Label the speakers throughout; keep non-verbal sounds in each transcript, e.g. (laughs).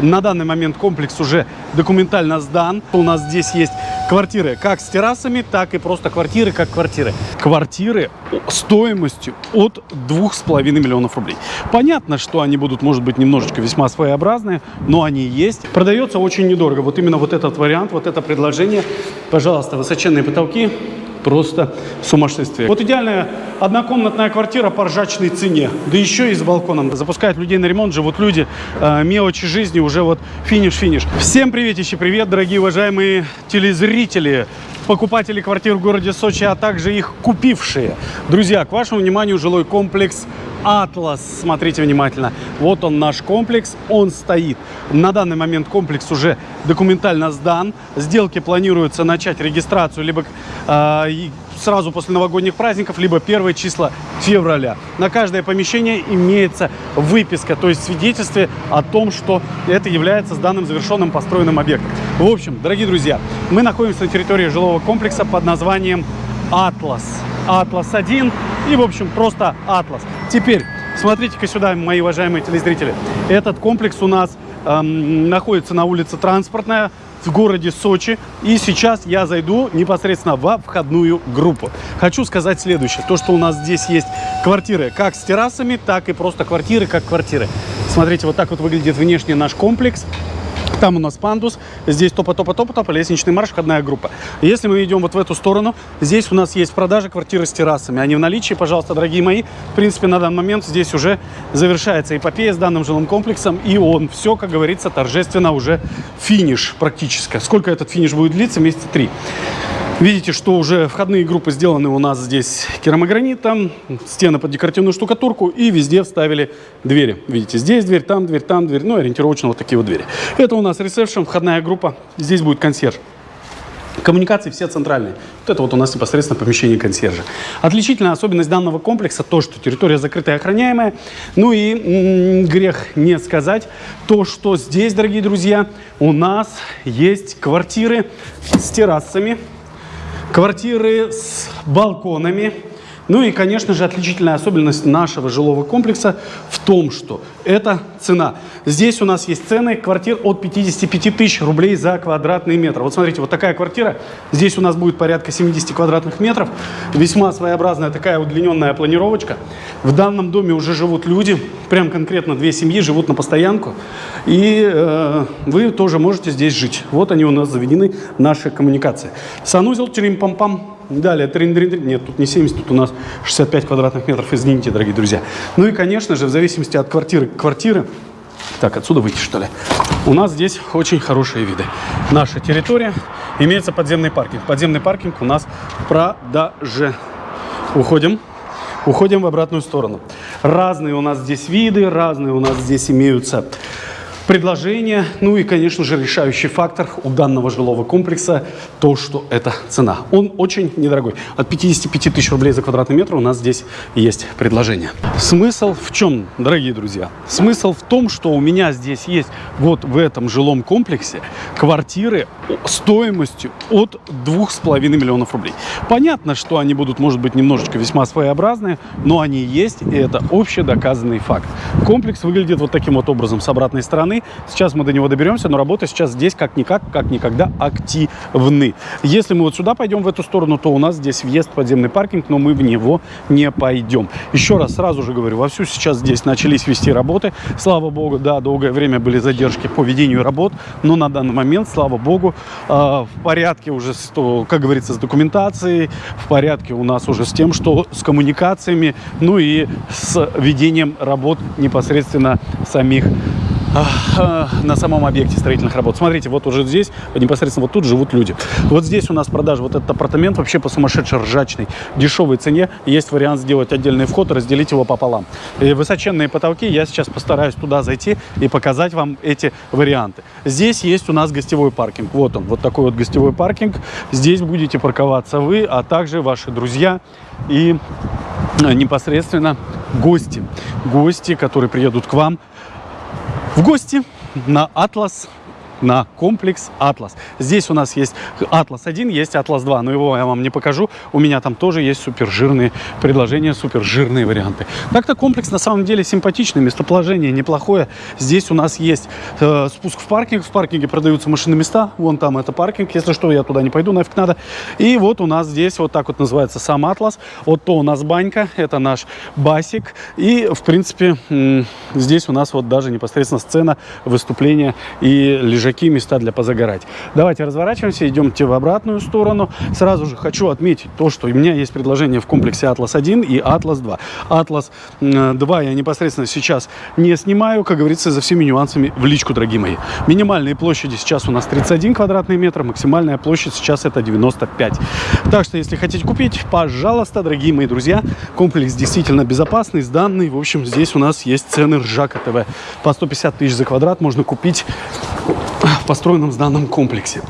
Speaker 1: На данный момент комплекс уже документально сдан. У нас здесь есть квартиры как с террасами, так и просто квартиры как квартиры. Квартиры стоимостью от 2,5 миллионов рублей. Понятно, что они будут, может быть, немножечко весьма своеобразные, но они есть. Продается очень недорого. Вот именно вот этот вариант, вот это предложение. Пожалуйста, высоченные потолки, просто сумасшествие. Вот идеальная однокомнатная квартира по ржачной цене, да еще и с балконом. Запускают людей на ремонт, живут люди, э, мелочи жизни, уже вот финиш-финиш. Всем приветище, привет, дорогие уважаемые телезрители покупатели квартир в городе Сочи, а также их купившие. Друзья, к вашему вниманию жилой комплекс Атлас. Смотрите внимательно. Вот он наш комплекс, он стоит. На данный момент комплекс уже документально сдан. Сделки планируется начать регистрацию либо э, сразу после новогодних праздников, либо первые числа февраля. На каждое помещение имеется выписка, то есть свидетельствие о том, что это является сданным завершенным построенным объектом. В общем, дорогие друзья, мы находимся на территории жилого комплекса под названием Атлас. Атлас 1 и, в общем, просто Атлас. Теперь, смотрите-ка сюда, мои уважаемые телезрители. Этот комплекс у нас эм, находится на улице Транспортная в городе Сочи. И сейчас я зайду непосредственно во входную группу. Хочу сказать следующее. То, что у нас здесь есть квартиры как с террасами, так и просто квартиры как квартиры. Смотрите, вот так вот выглядит внешний наш комплекс. Там у нас пандус, здесь топа-топа-топа-топа, лестничный марш, входная группа. Если мы идем вот в эту сторону, здесь у нас есть продажа квартиры с террасами. Они в наличии, пожалуйста, дорогие мои. В принципе, на данный момент здесь уже завершается эпопея с данным жилым комплексом. И он все, как говорится, торжественно уже финиш практически. Сколько этот финиш будет длиться? Месяца три. Видите, что уже входные группы сделаны у нас здесь керамогранитом, стены под декоративную штукатурку и везде вставили двери. Видите, здесь дверь, там дверь, там дверь, ну ориентировочно вот такие вот двери. Это у нас ресепшн, входная группа, здесь будет консьерж. Коммуникации все центральные. Вот это вот у нас непосредственно помещение консьержа. Отличительная особенность данного комплекса то, что территория закрытая и охраняемая. Ну и грех не сказать то, что здесь, дорогие друзья, у нас есть квартиры с террасами, квартиры с балконами. Ну и, конечно же, отличительная особенность нашего жилого комплекса в том, что это цена. Здесь у нас есть цены квартир от 55 тысяч рублей за квадратный метр. Вот смотрите, вот такая квартира. Здесь у нас будет порядка 70 квадратных метров. Весьма своеобразная такая удлиненная планировочка. В данном доме уже живут люди, прям конкретно две семьи живут на постоянку. И э, вы тоже можете здесь жить. Вот они у нас заведены, наши коммуникации. Санузел, трим-пам-пам. Далее, трин -трин -трин. нет, тут не 70, тут у нас 65 квадратных метров, извините, дорогие друзья. Ну и, конечно же, в зависимости от квартиры к квартире, так, отсюда выйти, что ли, у нас здесь очень хорошие виды. Наша территория, имеется подземный паркинг. Подземный паркинг у нас в продаже. Уходим. Уходим в обратную сторону. Разные у нас здесь виды, разные у нас здесь имеются предложение. Ну и, конечно же, решающий фактор у данного жилого комплекса то, что это цена. Он очень недорогой. От 55 тысяч рублей за квадратный метр у нас здесь есть предложение. Смысл в чем, дорогие друзья? Смысл в том, что у меня здесь есть вот в этом жилом комплексе квартиры стоимостью от 2,5 миллионов рублей. Понятно, что они будут, может быть, немножечко весьма своеобразные, но они есть, и это общедоказанный факт. Комплекс выглядит вот таким вот образом с обратной стороны стороны. Сейчас мы до него доберемся, но работа сейчас здесь как-никак, как никогда активны. Если мы вот сюда пойдем, в эту сторону, то у нас здесь въезд подземный паркинг, но мы в него не пойдем. Еще раз сразу же говорю, вовсю сейчас здесь начались вести работы. Слава богу, да, долгое время были задержки по ведению работ, но на данный момент, слава богу, э, в порядке уже, с, как говорится, с документацией, в порядке у нас уже с тем, что с коммуникациями, ну и с ведением работ непосредственно самих на самом объекте строительных работ. Смотрите, вот уже здесь, непосредственно вот тут живут люди. Вот здесь у нас продажа вот этот апартамент вообще по сумасшедшей ржачной, дешевой цене. Есть вариант сделать отдельный вход разделить его пополам. И высоченные потолки, я сейчас постараюсь туда зайти и показать вам эти варианты. Здесь есть у нас гостевой паркинг. Вот он, вот такой вот гостевой паркинг. Здесь будете парковаться вы, а также ваши друзья и э, непосредственно гости. Гости, которые приедут к вам в гости на Атлас на комплекс Атлас. Здесь у нас есть Атлас 1, есть Атлас 2, но его я вам не покажу. У меня там тоже есть супер жирные предложения, супер жирные варианты. Так-то комплекс на самом деле симпатичный, местоположение неплохое. Здесь у нас есть э, спуск в паркинг, в паркинге продаются машины места, вон там это паркинг, если что, я туда не пойду, нафиг надо. И вот у нас здесь вот так вот называется сам Атлас, вот то у нас банька, это наш басик, и в принципе здесь у нас вот даже непосредственно сцена выступления и лежаки, места для позагорать. Давайте разворачиваемся, идемте в обратную сторону. Сразу же хочу отметить то, что у меня есть предложение в комплексе Атлас 1 и Атлас 2. Атлас 2 я непосредственно сейчас не снимаю, как говорится, за всеми нюансами в личку, дорогие мои. Минимальные площади сейчас у нас 31 квадратный метр, максимальная площадь сейчас это 95. Так что, если хотите купить, пожалуйста, дорогие мои друзья, комплекс действительно безопасный, сданный. В общем, здесь у нас есть цены Ржака ТВ. По 150 тысяч за квадрат можно купить в построенном сданном комплексе.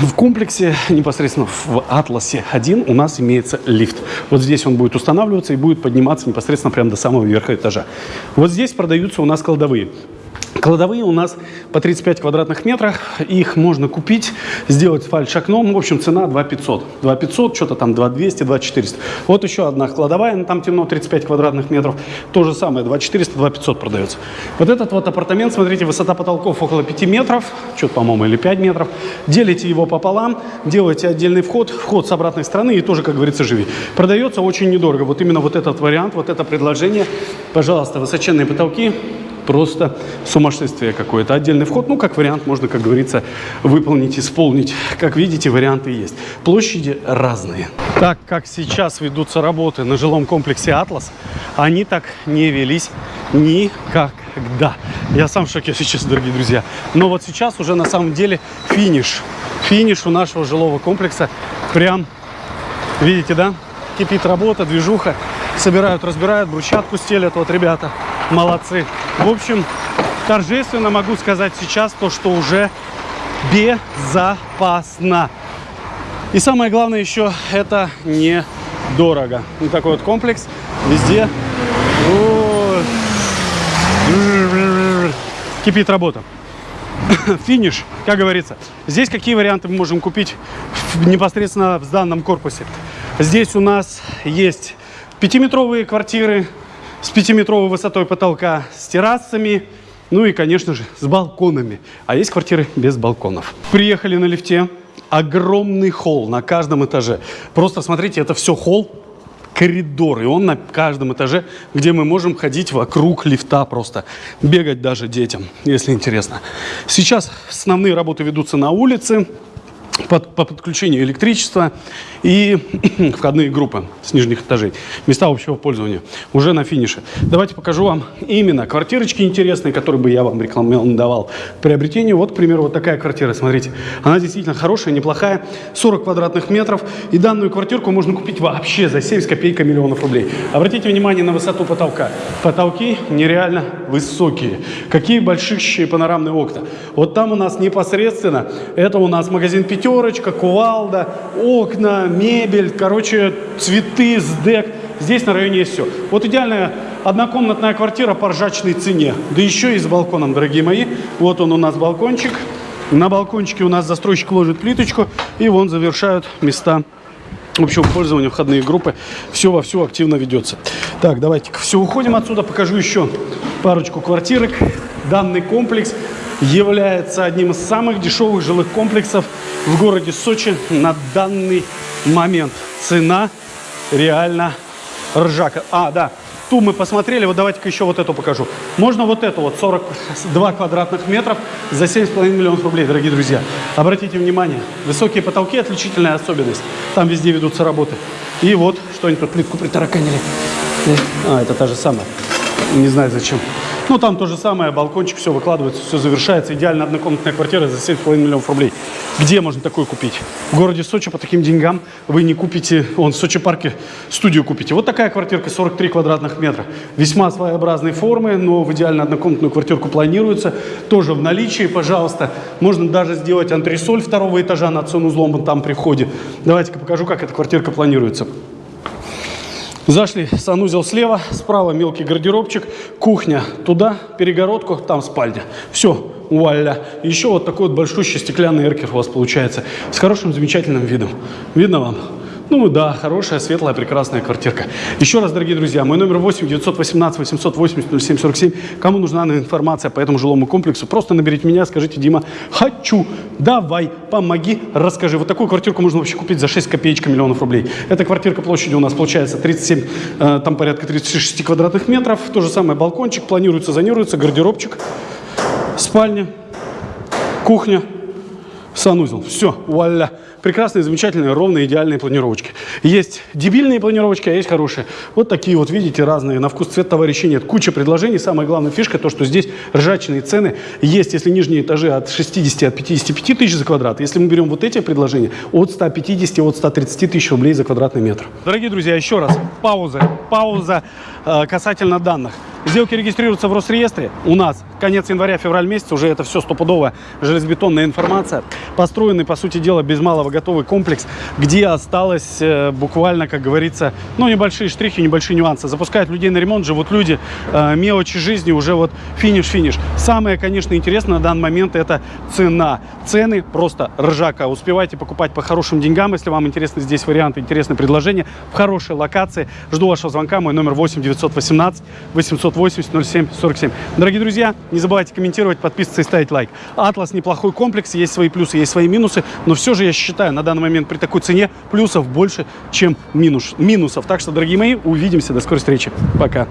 Speaker 1: В комплексе, непосредственно в Атласе 1 у нас имеется лифт. Вот здесь он будет устанавливаться и будет подниматься непосредственно прямо до самого верха этажа. Вот здесь продаются у нас кладовые. Кладовые у нас по 35 квадратных метрах. Их можно купить, сделать фальш-окном. В общем, цена 2 500. 2 500, что-то там 2 200, 2 400. Вот еще одна кладовая, ну, там темно, 35 квадратных метров. То же самое, 2 400, 2 500 продается. Вот этот вот апартамент, смотрите, высота потолков около 5 метров, что-то, по-моему, или 5 метров. Делите его пополам, делаете отдельный вход, вход с обратной стороны и тоже, как говорится, живи. Продается очень недорого. Вот именно вот этот вариант, вот это предложение. Пожалуйста, высоченные потолки, просто сумасшествие какое-то. Отдельный вход, ну, как вариант, можно, как говорится, выполнить, исполнить. Как видите, варианты есть. Площади разные. Так как сейчас ведутся работы на жилом комплексе «Атлас», они так не велись никогда. Я сам в шоке сейчас, дорогие друзья. Но вот сейчас уже на самом деле финиш. Финиш у нашего жилого комплекса. Прям, видите, да? Кипит работа, движуха. Собирают, разбирают, брусчатку стелят. Вот ребята молодцы. В общем, торжественно могу сказать сейчас то, что уже безопасно. И самое главное еще, это недорого. Вот такой вот комплекс везде. Кипит работа. (laughs) Финиш, как говорится. Здесь какие варианты мы можем купить непосредственно в данном корпусе? Здесь у нас есть пятиметровые квартиры, с пятиметровой высотой потолка, с террасами, ну и, конечно же, с балконами. А есть квартиры без балконов. Приехали на лифте. Огромный холл на каждом этаже. Просто смотрите, это все холл, коридор. И он на каждом этаже, где мы можем ходить вокруг лифта просто. Бегать даже детям, если интересно. Сейчас основные работы ведутся на улице под, по подключению электричества и (clears throat) входные группы с нижних этажей. Места общего пользования уже на финише. Давайте покажу вам именно квартирочки интересные, которые бы я вам рекомендовал к приобретению. Вот, к примеру, вот такая квартира, смотрите. Она действительно хорошая, неплохая, 40 квадратных метров. И данную квартирку можно купить вообще за 7 с копейкой миллионов рублей. Обратите внимание на высоту потолка. Потолки нереально высокие. Какие большущие панорамные окна. Вот там у нас непосредственно, это у нас магазин «Пятерочка», кувалда, окна, мебель, короче, цветы, сдек. Здесь на районе есть все. Вот идеальная однокомнатная квартира по ржачной цене. Да еще и с балконом, дорогие мои. Вот он у нас балкончик. На балкончике у нас застройщик ложит плиточку. И вон завершают места общего пользования, входные группы. Все во все активно ведется. Так, давайте все уходим отсюда. Покажу еще парочку квартирок. Данный комплекс является одним из самых дешевых жилых комплексов в городе Сочи на данный момент. Цена реально ржака. А, да, ту мы посмотрели, вот давайте-ка еще вот эту покажу. Можно вот эту вот, 42 квадратных метров за 7,5 миллионов рублей, дорогие друзья. Обратите внимание, высокие потолки – отличительная особенность. Там везде ведутся работы. И вот, что-нибудь под плитку притараканили. А, это та же самая. Не знаю зачем. Ну, там то же самое, балкончик, все выкладывается, все завершается. Идеально однокомнатная квартира за 7,5 миллионов рублей. Где можно такое купить? В городе Сочи по таким деньгам вы не купите, он в Сочи парке студию купите. Вот такая квартирка, 43 квадратных метра. Весьма своеобразной формы, но в идеально однокомнатную квартирку планируется. Тоже в наличии, пожалуйста. Можно даже сделать антресоль второго этажа над санузлом там при входе. Давайте-ка покажу, как эта квартирка планируется. Зашли, санузел слева, справа мелкий гардеробчик, кухня туда, перегородку, там спальня. Все, вуаля. Еще вот такой вот большущий стеклянный эркер у вас получается. С хорошим, замечательным видом. Видно вам? Ну да, хорошая, светлая, прекрасная квартирка. Еще раз, дорогие друзья, мой номер 8 918 880 0747. Кому нужна информация по этому жилому комплексу, просто наберите меня, скажите, Дима, хочу, давай, помоги, расскажи. Вот такую квартирку можно вообще купить за 6 копеечка миллионов рублей. Эта квартирка площадью у нас получается 37, э, там порядка 36 квадратных метров. То же самое балкончик, планируется, зонируется, гардеробчик, спальня, кухня, санузел. Все, вуаля. Прекрасные, замечательные, ровные, идеальные планировочки. Есть дебильные планировочки, а есть хорошие. Вот такие вот, видите, разные. На вкус цвет товарищей нет. Куча предложений. Самая главная фишка, то, что здесь ржачные цены. Есть, если нижние этажи от 60, от 55 тысяч за квадрат. Если мы берем вот эти предложения, от 150, от 130 тысяч рублей за квадратный метр. Дорогие друзья, еще раз, пауза. Пауза э, касательно данных. Сделки регистрируются в Росреестре. У нас конец января, февраль месяц, уже это все стопудовая железобетонная информация. Построенный, по сути дела, без малого готовый комплекс, где осталось э, буквально, как говорится, ну, небольшие штрихи, небольшие нюансы. Запускают людей на ремонт, живут люди, э, мелочи жизни, уже вот финиш-финиш. Самое, конечно, интересное на данный момент это цена. Цены просто ржака. Успевайте покупать по хорошим деньгам, если вам интересны здесь варианты, интересные предложения в хорошей локации. Жду вашего звонка, мой номер 8 918 800 980 07 47. Дорогие друзья, не забывайте комментировать, подписываться и ставить лайк. Атлас неплохой комплекс, есть свои плюсы, есть свои минусы, но все же я считаю, на данный момент при такой цене плюсов больше, чем минус, минусов. Так что, дорогие мои, увидимся, до скорой встречи. Пока.